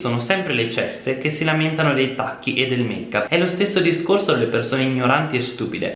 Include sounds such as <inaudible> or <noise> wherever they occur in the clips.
sono sempre le cesse che si lamentano dei tacchi e del make up È lo stesso discorso delle persone ignoranti e stupide.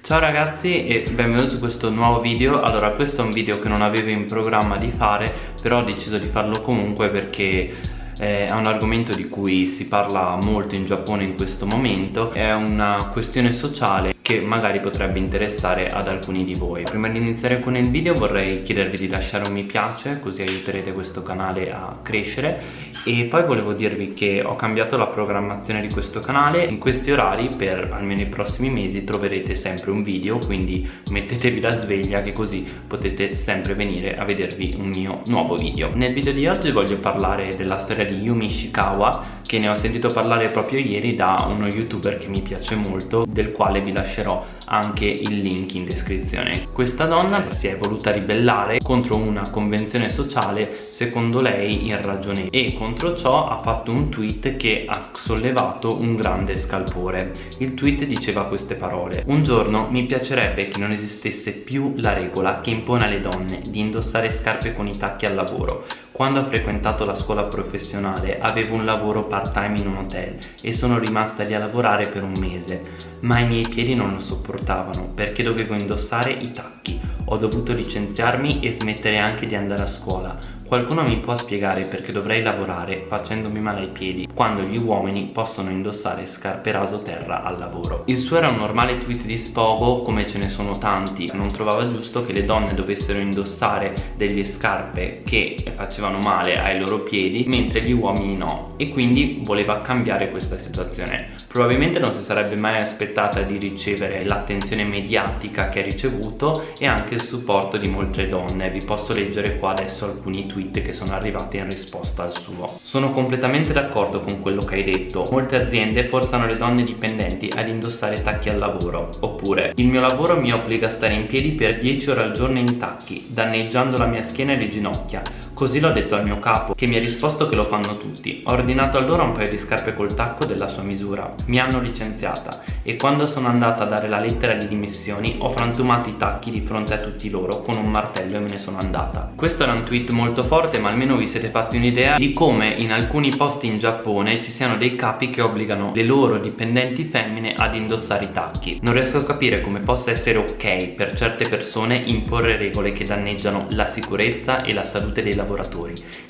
Ciao ragazzi e benvenuti su questo nuovo video. Allora questo è un video che non avevo in programma di fare Però ho deciso di farlo comunque perché è un argomento di cui si parla molto in Giappone in questo momento. È una questione sociale che magari potrebbe interessare ad alcuni di voi. Prima di iniziare con il video vorrei chiedervi di lasciare un mi piace così aiuterete questo canale a crescere. E poi volevo dirvi che ho cambiato la programmazione di questo canale. In questi orari per almeno i prossimi mesi troverete sempre un video quindi mettetevi la sveglia che così potete sempre venire a vedervi un mio nuovo video. Nel video di oggi voglio parlare della storia di Yumi Ishikawa che ne ho sentito parlare proprio ieri da uno youtuber che mi piace molto del quale vi lascio lascerò anche il link in descrizione. Questa donna si è voluta ribellare contro una convenzione sociale secondo lei irragionevole e contro ciò ha fatto un tweet che ha sollevato un grande scalpore. Il tweet diceva queste parole un giorno mi piacerebbe che non esistesse più la regola che impone alle donne di indossare scarpe con i tacchi al lavoro quando ho frequentato la scuola professionale avevo un lavoro part time in un hotel e sono rimasta lì a lavorare per un mese, ma i miei piedi non lo sopportavano perché dovevo indossare i tacchi. Ho dovuto licenziarmi e smettere anche di andare a scuola Qualcuno mi può spiegare perché dovrei lavorare facendomi male ai piedi quando gli uomini possono indossare scarpe raso terra al lavoro? Il suo era un normale tweet di sfogo come ce ne sono tanti. Non trovava giusto che le donne dovessero indossare delle scarpe che facevano male ai loro piedi mentre gli uomini no e quindi voleva cambiare questa situazione. Probabilmente non si sarebbe mai aspettata di ricevere l'attenzione mediatica che ha ricevuto e anche il supporto di molte donne. Vi posso leggere qua adesso alcuni tweet tweet che sono arrivati in risposta al suo. Sono completamente d'accordo con quello che hai detto. Molte aziende forzano le donne dipendenti ad indossare tacchi al lavoro. Oppure Il mio lavoro mi obbliga a stare in piedi per 10 ore al giorno in tacchi Danneggiando la mia schiena e le ginocchia Così l'ho detto al mio capo che mi ha risposto che lo fanno tutti. Ho ordinato allora un paio di scarpe col tacco della sua misura. Mi hanno licenziata. E quando sono andata a dare la lettera di dimissioni ho frantumato i tacchi di fronte a tutti loro con un martello e me ne sono andata. Questo era un tweet molto forte ma almeno vi siete fatti un'idea di come in alcuni posti in Giappone ci siano dei capi che obbligano le loro dipendenti femmine ad indossare i tacchi. Non riesco a capire come possa essere ok per certe persone imporre regole che danneggiano la sicurezza e la salute dei lavoratori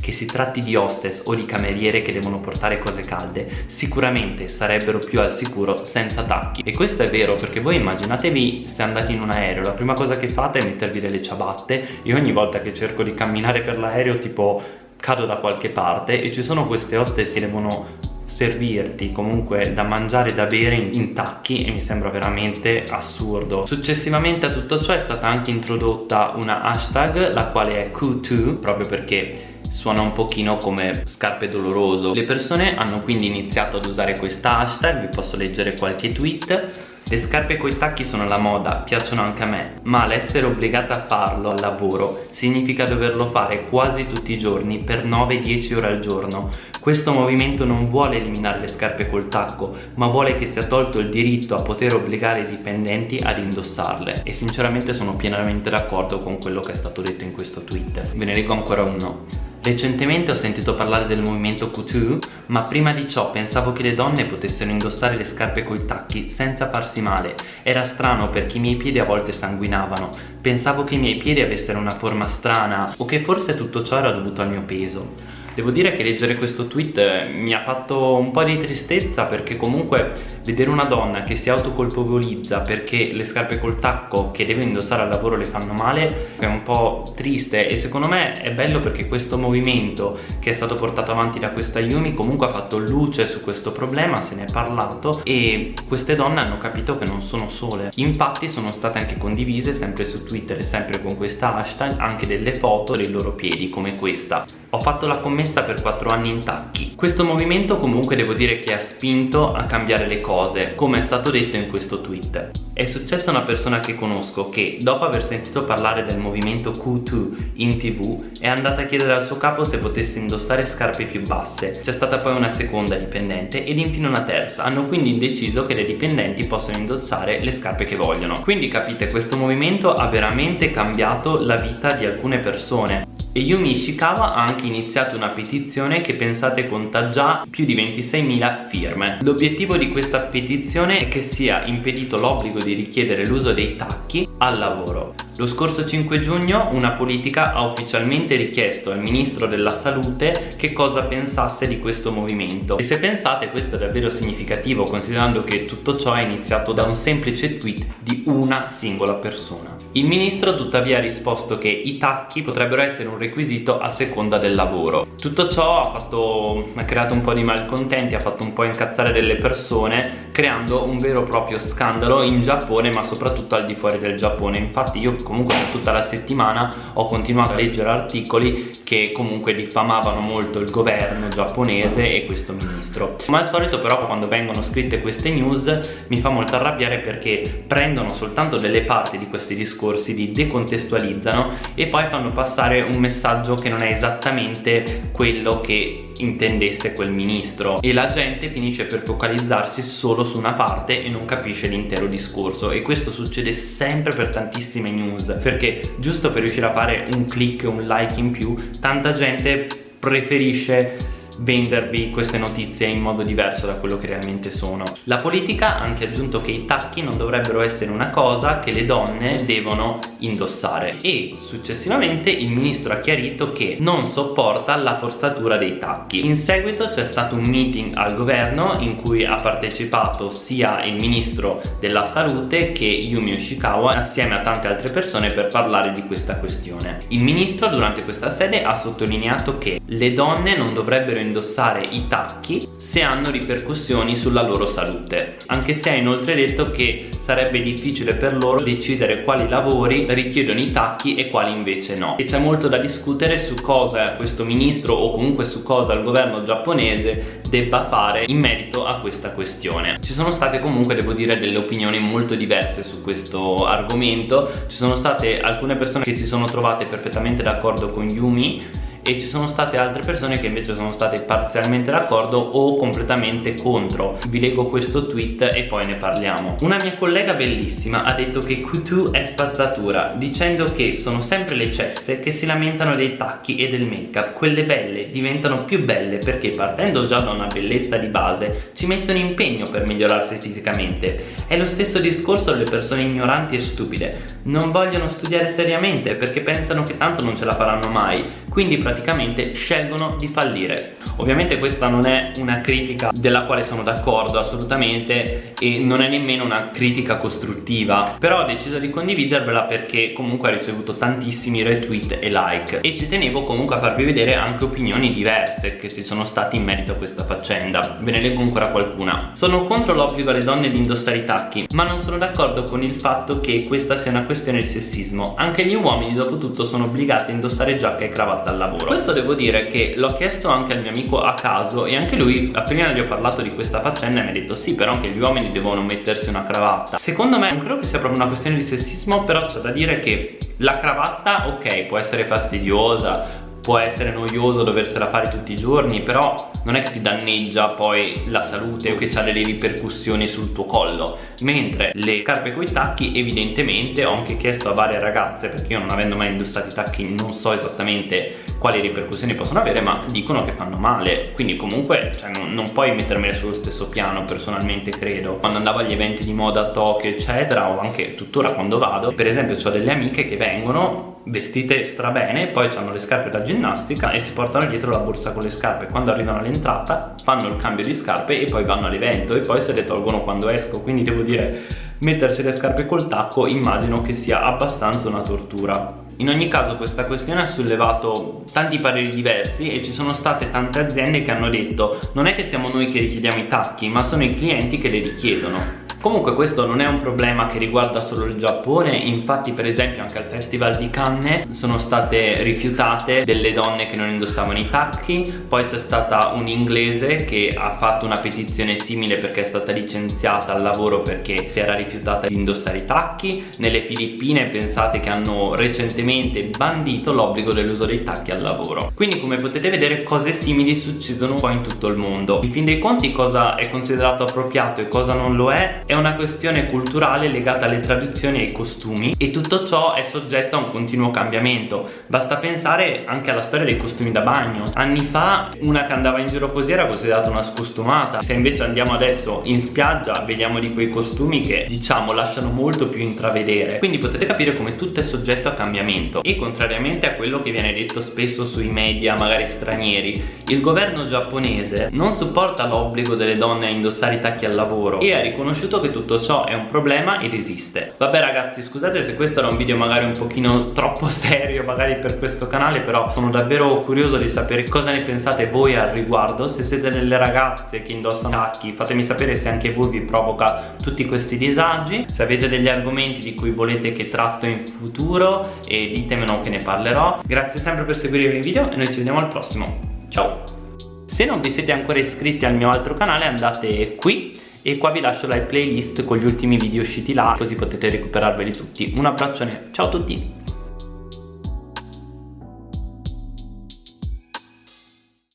Che si tratti di hostess o di cameriere che devono portare cose calde sicuramente sarebbero più al sicuro senza tacchi E questo è vero perché voi immaginatevi se andate in un aereo la prima cosa che fate è mettervi delle ciabatte Io ogni volta che cerco di camminare per l'aereo aereo tipo cado da qualche parte e ci sono queste hostess che devono servirti comunque da mangiare e da bere in, tacchi e mi sembra veramente assurdo. Successivamente a tutto ciò è stata anche introdotta una hashtag la quale è Q2 proprio perché suona un pochino come scarpe doloroso. Le persone hanno quindi iniziato ad usare questa hashtag vi posso leggere qualche tweet le scarpe coi tacchi sono la moda, piacciono anche a me, ma l'essere obbligata a farlo al lavoro significa doverlo fare quasi tutti i giorni per 9-10 ore al giorno. Questo movimento non vuole eliminare le scarpe col tacco, ma vuole che sia tolto il diritto a poter obbligare i dipendenti ad indossarle. E sinceramente sono pienamente d'accordo con quello che è stato detto in questo tweet. Ve ne leggo ancora uno. Recentemente ho sentito parlare del movimento couture, ma prima di ciò pensavo che le donne potessero indossare le scarpe coi tacchi senza farsi male. Era strano perché i miei piedi a volte sanguinavano. Pensavo che i miei piedi avessero una forma strana o che forse tutto ciò era dovuto al mio peso. Devo dire che leggere questo tweet eh, mi ha fatto un po' di tristezza perché comunque vedere una donna che si autocolpevolizza perché le scarpe col tacco che deve indossare al lavoro le fanno male è un po' triste e secondo me è bello perché questo movimento che è stato portato avanti da questa Yumi comunque ha fatto luce su questo problema, se ne è parlato e queste donne hanno capito che non sono sole. Infatti sono state anche condivise sempre su Twitter e sempre con questa hashtag anche delle foto dei loro piedi come questa. Ho fatto la commessa per 4 anni in tacchi. Questo movimento comunque devo dire che ha spinto a cambiare le cose, come è stato detto in questo tweet. È successa una persona che conosco che, dopo aver sentito parlare del movimento Q2 in tv, è andata a chiedere al suo capo se potesse indossare scarpe più basse. C'è stata poi una seconda dipendente ed infine una terza. Hanno quindi deciso che le dipendenti possono indossare le scarpe che vogliono. Quindi capite, questo movimento ha veramente cambiato la vita di alcune persone E Yumi Ishikawa ha anche iniziato una petizione che pensate conta già più di 26.000 firme. L'obiettivo di questa petizione è che sia impedito l'obbligo di richiedere l'uso dei tacchi al lavoro. Lo scorso 5 giugno una politica ha ufficialmente richiesto al ministro della salute che cosa pensasse di questo movimento e se pensate questo è davvero significativo considerando che tutto ciò è iniziato da un semplice tweet di una singola persona. Il ministro tuttavia ha risposto che i tacchi potrebbero essere un requisito a seconda del lavoro. Tutto ciò ha, fatto, ha creato un po' di malcontenti, ha fatto un po' incazzare delle persone creando un vero e proprio scandalo in Giappone ma soprattutto al di fuori del Giappone. Infatti io comunque per tutta la settimana ho continuato a leggere articoli che comunque diffamavano molto il governo giapponese e questo ministro. Come al solito però quando vengono scritte queste news mi fa molto arrabbiare perché prendono soltanto delle parti di questi discorsi discorsi li decontestualizzano e poi fanno passare un messaggio che non è esattamente quello che intendesse quel ministro. E la gente finisce per focalizzarsi solo su una parte e non capisce l'intero discorso. E questo succede sempre per tantissime news perché giusto per riuscire a fare un click un like in più tanta gente preferisce vendervi queste notizie in modo diverso da quello che realmente sono. La politica ha anche aggiunto che i tacchi non dovrebbero essere una cosa che le donne devono indossare e successivamente il ministro ha chiarito che non sopporta la forzatura dei tacchi. In seguito c'è stato un meeting al governo in cui ha partecipato sia il ministro della salute che Yumi Yoshikawa assieme a tante altre persone per parlare di questa questione. Il ministro durante questa sede ha sottolineato che le donne non dovrebbero indossare i tacchi se hanno ripercussioni sulla loro salute. Anche se ha inoltre detto che sarebbe difficile per loro decidere quali lavori richiedono i tacchi e quali invece no. E c'è molto da discutere su cosa questo ministro o comunque su cosa il governo giapponese debba fare in merito a questa questione. Ci sono state comunque devo dire delle opinioni molto diverse su questo argomento. Ci sono state alcune persone che si sono trovate perfettamente d'accordo con Yumi e ci sono state altre persone che invece sono state parzialmente d'accordo o completamente contro. Vi leggo questo tweet e poi ne parliamo. Una mia collega bellissima ha detto che Kutu è spazzatura dicendo che sono sempre le cesse che si lamentano dei tacchi e del make up quelle belle diventano più belle perché partendo già da una bellezza di base ci mettono impegno per migliorarsi fisicamente. È lo stesso discorso delle persone ignoranti e stupide. Non vogliono studiare seriamente perché pensano che tanto non ce la faranno mai quindi praticamente scelgono di fallire. Ovviamente questa non è una critica della quale sono d'accordo assolutamente e non è nemmeno una critica costruttiva. Però ho deciso di condividervela perché comunque ha ricevuto tantissimi retweet e like. E ci tenevo comunque a farvi vedere anche opinioni diverse che ci sono state in merito a questa faccenda. Ve ne leggo ancora qualcuna. Sono contro l'obbligo alle donne di indossare i tacchi ma non sono d'accordo con il fatto che questa sia una questione di sessismo. Anche gli uomini dopo tutto sono obbligati a indossare giacca e cravatta al lavoro. Questo devo dire che l'ho chiesto anche al mio amico a caso e anche lui appena gli ho parlato di questa faccenda mi ha detto sì però anche gli uomini devono mettersi una cravatta. Secondo me non credo che sia proprio una questione di sessismo però c'è da dire che la cravatta ok può essere fastidiosa può essere noioso doversela fare tutti i giorni però non è che ti danneggia poi la salute o che ha delle ripercussioni sul tuo collo. Mentre le scarpe con i tacchi evidentemente ho anche chiesto a varie ragazze perché io non avendo mai indossato i tacchi non so esattamente quali ripercussioni possono avere ma dicono che fanno male. Quindi comunque cioè, non, non, puoi mettermele sullo stesso piano personalmente credo. Quando andavo agli eventi di moda a Tokyo eccetera o anche tuttora quando vado per esempio ho delle amiche che vengono vestite strabene poi hanno le scarpe da ginnastica e si portano dietro la borsa con le scarpe. Quando arrivano all'entrata fanno il cambio di scarpe e poi vanno all'evento e poi se le tolgono quando esco. Quindi devo dire mettersi le scarpe col tacco immagino che sia abbastanza una tortura. In ogni caso questa questione ha sollevato tanti pareri diversi e ci sono state tante aziende che hanno detto non è che siamo noi che richiediamo i tacchi ma sono i clienti che li richiedono Comunque questo non è un problema che riguarda solo il Giappone. Infatti per esempio anche al festival di Cannes sono state rifiutate delle donne che non indossavano i tacchi. Poi c'è stata un'inglese che ha fatto una petizione simile perché è stata licenziata al lavoro perché si era rifiutata di indossare i tacchi. Nelle Filippine pensate che hanno recentemente bandito l'obbligo dell'uso dei tacchi al lavoro. Quindi come potete vedere cose simili succedono un po' in tutto il mondo. In fin dei conti cosa è considerato appropriato e cosa non lo è è una questione culturale legata alle tradizioni e ai costumi e tutto ciò è soggetto a un continuo cambiamento. Basta pensare anche alla storia dei costumi da bagno. Anni fa una che andava in giro così era considerata una scostumata. Se invece andiamo adesso in spiaggia vediamo di quei costumi che diciamo lasciano molto più intravedere. Quindi potete capire come tutto è soggetto a cambiamento. E contrariamente a quello che viene detto spesso sui media magari stranieri il governo giapponese non supporta l'obbligo delle donne a indossare i tacchi al lavoro e ha riconosciuto che tutto ciò è un problema ed esiste. Vabbè ragazzi scusate se questo era un video magari un pochino troppo <laughs> serio magari per questo canale però sono davvero curioso di sapere cosa ne pensate voi al riguardo. Se siete delle ragazze che indossano tacchi fatemi sapere se anche voi vi provoca tutti questi disagi. Se avete degli argomenti di cui volete che tratto in futuro e ditemelo che ne parlerò. Grazie sempre per seguire i miei video e noi ci vediamo al prossimo. Ciao! Se non vi siete ancora iscritti al mio altro canale andate qui e qua vi lascio la playlist con gli ultimi video usciti là così potete recuperarveli tutti. Un abbraccione. Ciao a tutti